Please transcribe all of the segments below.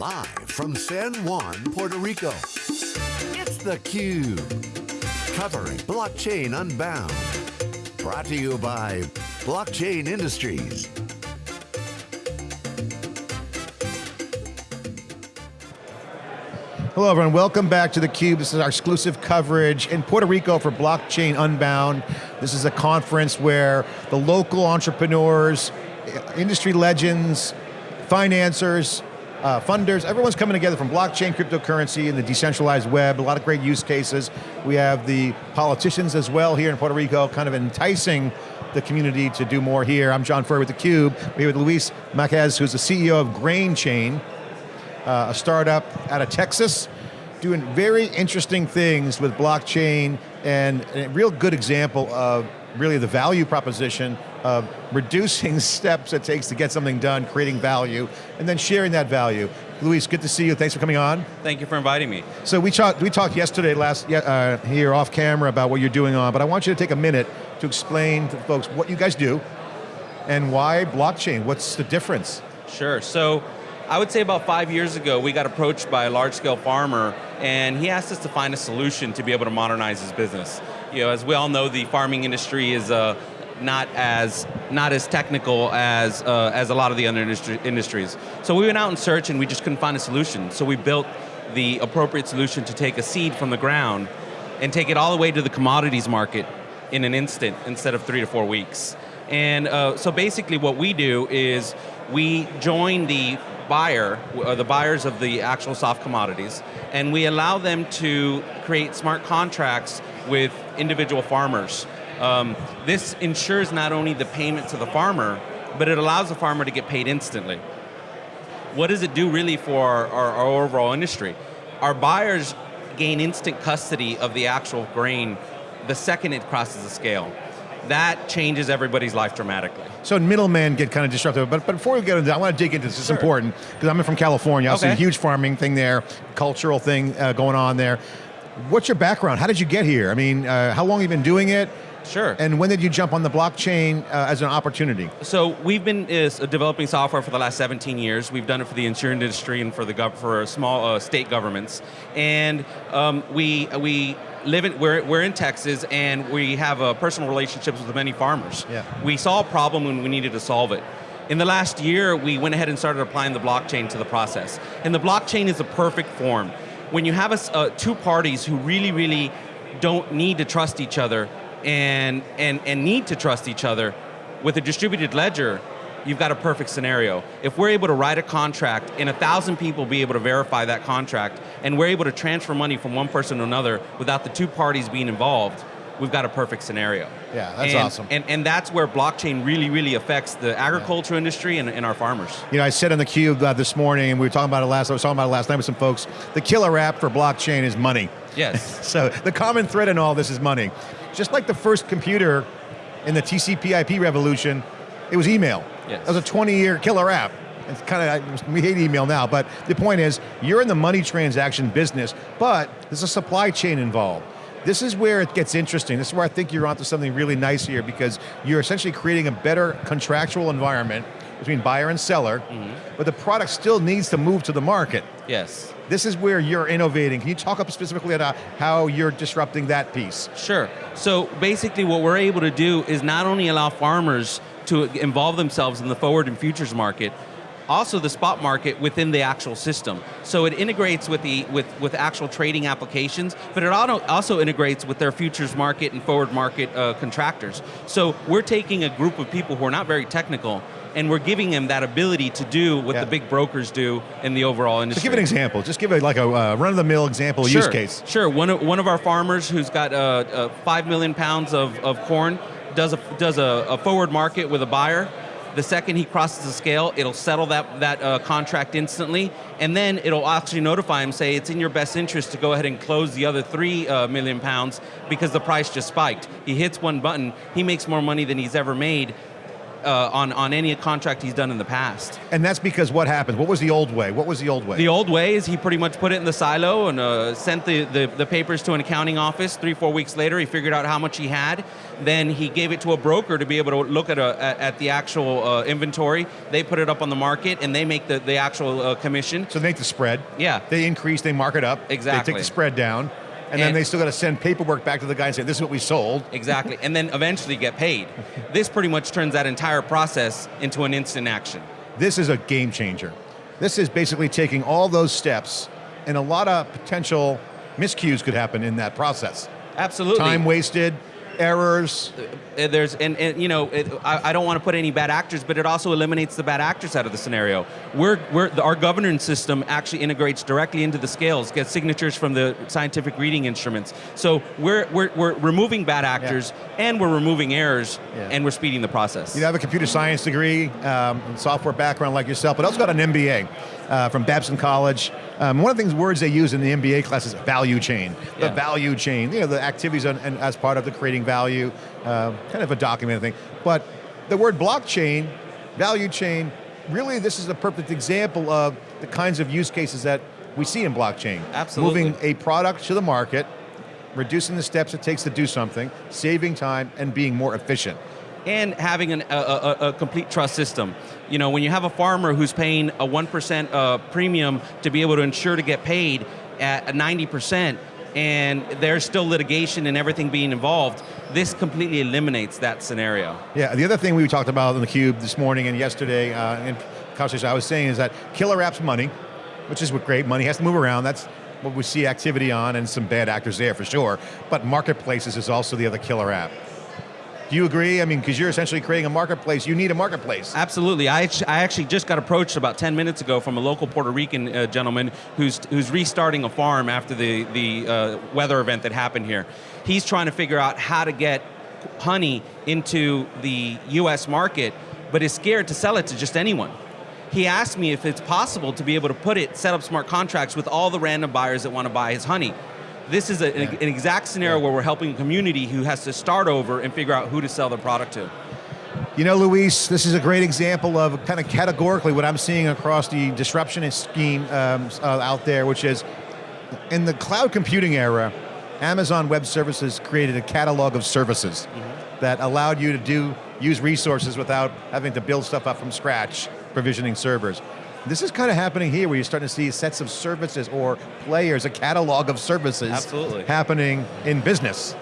Live from San Juan, Puerto Rico, it's theCUBE. Covering Blockchain Unbound. Brought to you by Blockchain Industries. Hello everyone, welcome back to theCUBE. This is our exclusive coverage in Puerto Rico for Blockchain Unbound. This is a conference where the local entrepreneurs, industry legends, financiers, uh, funders, everyone's coming together from blockchain, cryptocurrency, and the decentralized web, a lot of great use cases. We have the politicians as well here in Puerto Rico, kind of enticing the community to do more here. I'm John Furrier with theCUBE. We're here with Luis Marquez, who's the CEO of GrainChain, uh, a startup out of Texas, doing very interesting things with blockchain and a real good example of really the value proposition of reducing steps it takes to get something done, creating value, and then sharing that value. Luis, good to see you, thanks for coming on. Thank you for inviting me. So we talked, we talked yesterday, last uh, here off camera about what you're doing on, but I want you to take a minute to explain to folks what you guys do and why blockchain, what's the difference? Sure, so I would say about five years ago, we got approached by a large scale farmer and he asked us to find a solution to be able to modernize his business. You know, as we all know, the farming industry is uh, not as not as technical as uh, as a lot of the other industries. So we went out in search and we just couldn't find a solution. So we built the appropriate solution to take a seed from the ground and take it all the way to the commodities market in an instant instead of three to four weeks. And uh, so basically what we do is we join the buyer, uh, the buyers of the actual soft commodities, and we allow them to create smart contracts with individual farmers. Um, this ensures not only the payment to the farmer, but it allows the farmer to get paid instantly. What does it do really for our, our, our overall industry? Our buyers gain instant custody of the actual grain the second it crosses the scale that changes everybody's life dramatically. So middlemen get kind of disruptive, but, but before we get into that, I want to dig into this, sure. it's important, because I'm from California, I okay. see a huge farming thing there, cultural thing uh, going on there. What's your background? How did you get here? I mean, uh, how long have you been doing it? Sure. And when did you jump on the blockchain uh, as an opportunity? So we've been uh, developing software for the last 17 years. We've done it for the insurance industry and for the for small uh, state governments. And um, we we live in, we're, we're in Texas and we have uh, personal relationships with many farmers. Yeah. We saw a problem and we needed to solve it. In the last year, we went ahead and started applying the blockchain to the process. And the blockchain is a perfect form. When you have a, uh, two parties who really, really don't need to trust each other and, and, and need to trust each other, with a distributed ledger, you've got a perfect scenario. If we're able to write a contract and a thousand people be able to verify that contract, and we're able to transfer money from one person to another without the two parties being involved, we've got a perfect scenario. Yeah, that's and, awesome. And, and that's where blockchain really, really affects the agriculture yeah. industry and, and, our farmers. You know, I said on the cube uh, this morning, and we were talking about it last, I was talking about it last night with some folks, the killer app for blockchain is money. Yes. so the common thread in all this is money. Just like the first computer in the TCP IP revolution, it was email. Yes. That was a 20 year killer app. It's kind of, we hate email now, but the point is, you're in the money transaction business, but there's a supply chain involved. This is where it gets interesting. This is where I think you're onto something really nice here because you're essentially creating a better contractual environment between buyer and seller, mm -hmm. but the product still needs to move to the market. Yes. This is where you're innovating. Can you talk up specifically about how you're disrupting that piece? Sure. So basically what we're able to do is not only allow farmers to involve themselves in the forward and futures market, also the spot market within the actual system. So it integrates with the with, with actual trading applications, but it also integrates with their futures market and forward market uh, contractors. So we're taking a group of people who are not very technical and we're giving them that ability to do what yeah. the big brokers do in the overall industry. So give an example, just give a, like a uh, run-of-the-mill example sure. use case. Sure, one of, one of our farmers who's got uh, uh, five million pounds of, of corn does, a, does a, a forward market with a buyer, the second he crosses the scale, it'll settle that, that uh, contract instantly, and then it'll actually notify him, say it's in your best interest to go ahead and close the other three uh, million pounds because the price just spiked. He hits one button, he makes more money than he's ever made uh, on, on any contract he's done in the past. And that's because what happened? What was the old way? What was the old way? The old way is he pretty much put it in the silo and uh, sent the, the, the papers to an accounting office. Three, four weeks later, he figured out how much he had. Then he gave it to a broker to be able to look at, a, at the actual uh, inventory. They put it up on the market and they make the, the actual uh, commission. so they make the spread. Yeah. They increase, they mark it up. Exactly. They take the spread down. And, then they still got to send paperwork back to the guy and say, this is what we sold. Exactly, and then eventually get paid. This pretty much turns that entire process into an instant action. This is a game changer. This is basically taking all those steps and a lot of potential miscues could happen in that process. Absolutely. Time wasted, errors. Uh, There's and, and you know it, I, I don't want to put any bad actors, but it also eliminates the bad actors out of the scenario. We're we're our governance system actually integrates directly into the scales, gets signatures from the scientific reading instruments. So we're we're, we're removing bad actors and we're removing errors Yeah. and we're speeding the process. You have a computer science degree, um, and software background like yourself, but also got an MBA uh, from Babson College. Um, one of the things, words they use in the MBA class is value chain. The Yeah. value chain, you know, the activities on, and as part of the creating value, uh, kind of a documented thing. But the word blockchain, value chain, really this is a perfect example of the kinds of use cases that we see in blockchain. Absolutely. Moving a product to the market, reducing the steps it takes to do something, saving time, and being more efficient. And having an, a, a, a complete trust system. You know, when you have a farmer who's paying a 1% uh, premium to be able to ensure to get paid at 90%, and there's still litigation and everything being involved, this completely eliminates that scenario. Yeah, the other thing we talked about in the Cube this morning and yesterday uh, in conversation I was saying is that killer apps money, which is what great, money has to move around, that's what we see activity on and some bad actors there for sure, but marketplaces is also the other killer app. Do you agree? I mean, because you're essentially creating a marketplace, you need a marketplace. Absolutely. I, I actually just got approached about 10 minutes ago from a local Puerto Rican uh, gentleman who's, who's restarting a farm after the, the uh, weather event that happened here. He's trying to figure out how to get honey into the US market, but is scared to sell it to just anyone. He asked me if it's possible to be able to put it, set up smart contracts with all the random buyers that want to buy his honey. This is a, an, an exact scenario where we're helping a community who has to start over and figure out who to sell their product to. You know, Luis, this is a great example of kind of categorically what I'm seeing across the disruption scheme um, uh, out there, which is in the cloud computing era, Amazon Web Services created a catalog of services that allowed you to do use resources without having to build stuff up from scratch, provisioning servers. This is kind of happening here where you're starting to see sets of services or players, a catalog of services Absolutely. happening in business.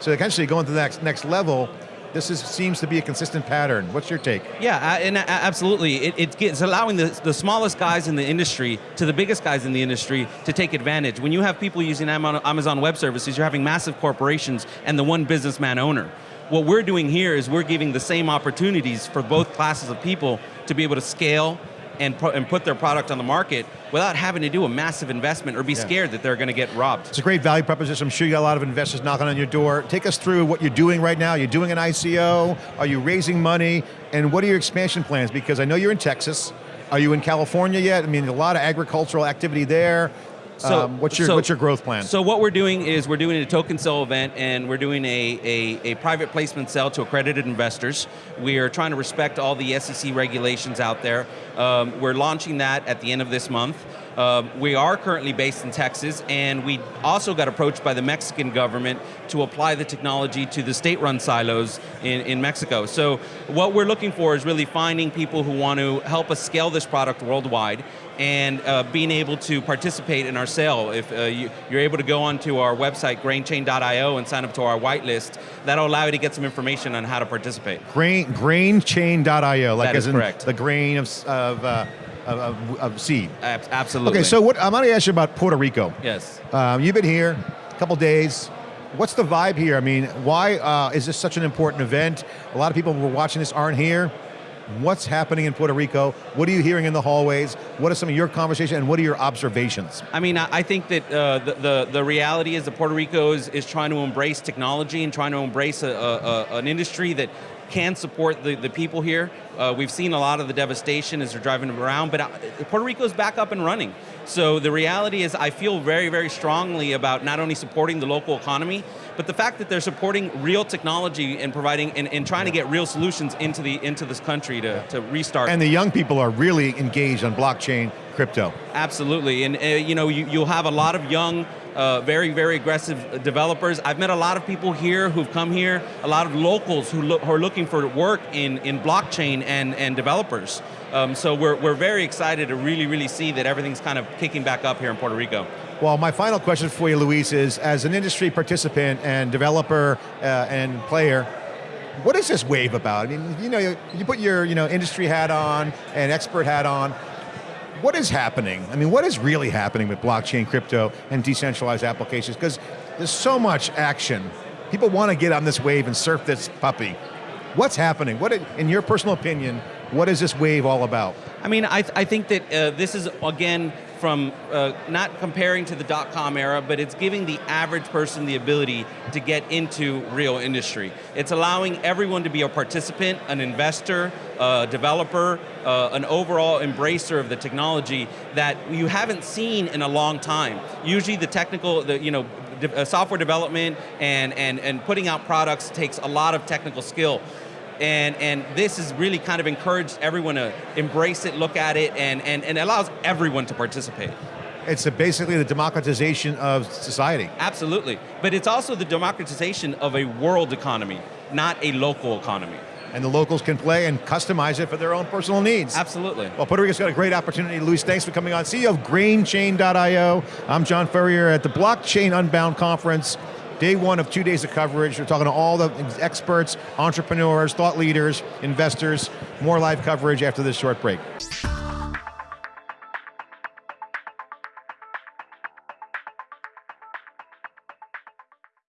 So essentially going to the next, next level, this is, seems to be a consistent pattern. What's your take? Yeah, and absolutely. It, it it's allowing the, the smallest guys in the industry to the biggest guys in the industry to take advantage. When you have people using Amazon Amazon Web Services, you're having massive corporations and the one businessman owner. What we're doing here is we're giving the same opportunities for both classes of people to be able to scale and, and put their product on the market without having to do a massive investment or be scared that they're going to get robbed. It's a great value proposition. I'm sure you got a lot of investors knocking on your door. Take us through what you're doing right now. You're doing an ICO. Are you raising money? And what are your expansion plans? Because I know you're in Texas. Are you in California yet? I mean, a lot of agricultural activity there. Um, what's your so- what's your growth plan? So what we're doing is we're doing a token sale event and we're doing a, a, a private placement sale to accredited investors. We are trying to respect all the SEC regulations out there. Um, we're launching that at the end of this month. Um, we are currently based in Texas, and we also got approached by the Mexican government to apply the technology to the state-run silos in, in Mexico. So what we're looking for is really finding people who want to help us scale this product worldwide and uh, being able to participate in our sale. If uh, you, you're able to go onto our website, grainchain.io, and sign up to our whitelist, that'll allow you to get some information on how to participate. Grain grainchain.io, like That as in correct. the grain of of, uh, of, of, of seed. Absolutely. Okay, so what I'm going to ask you about Puerto Rico. Yes. Um, you've been here a couple days. What's the vibe here? I mean, why uh, is this such an important event? A lot of people who are watching this aren't here. What's happening in Puerto Rico? What are you hearing in the hallways? What are some of your conversations and what are your observations? I mean, I I think that uh, the, the the reality is that Puerto Rico is, is trying to embrace technology and trying to embrace a, a, a, an industry that can support the, the people here. Uh, we've seen a lot of the devastation as they're driving them around, but uh, Puerto Rico's back up and running. So the reality is I feel very, very strongly about not only supporting the local economy, but the fact that they're supporting real technology and providing and, and trying to get real solutions into the into this country to, to restart. And the young people are really engaged on blockchain crypto. Absolutely, and uh, you know you, you'll have a lot of young uh, very, very aggressive developers. I've met a lot of people here who've come here, a lot of locals who, look, who are looking for work in, in blockchain and, and developers. Um, so we're, we're very excited to really, really see that everything's kind of kicking back up here in Puerto Rico. Well, my final question for you, Luis, is as an industry participant and developer uh, and player, what is this wave about? I mean, you know, you, you put your you know industry hat on and expert hat on. What is happening? I mean, what is really happening with blockchain, crypto, and decentralized applications? Because there's so much action. People want to get on this wave and surf this puppy. What's happening? What, in your personal opinion, what is this wave all about? I mean, I, th I think that uh, this is, again, from uh, not comparing to the dot-com era, but it's giving the average person the ability to get into real industry. It's allowing everyone to be a participant, an investor, a developer, uh, an overall embracer of the technology that you haven't seen in a long time. Usually the technical, the, you know, uh, software development and, and, and putting out products takes a lot of technical skill and, and this has really kind of encouraged everyone to embrace it, look at it, and, and, and allows everyone to participate. It's a basically the democratization of society. Absolutely, but it's also the democratization of a world economy, not a local economy. And the locals can play and customize it for their own personal needs. Absolutely. Well, Puerto Rico's got a great opportunity. Luis, thanks for coming on. CEO of GrainChain.io. I'm John Furrier at the Blockchain Unbound Conference. Day one of two days of coverage. We're talking to all the experts, entrepreneurs, thought leaders, investors. More live coverage after this short break.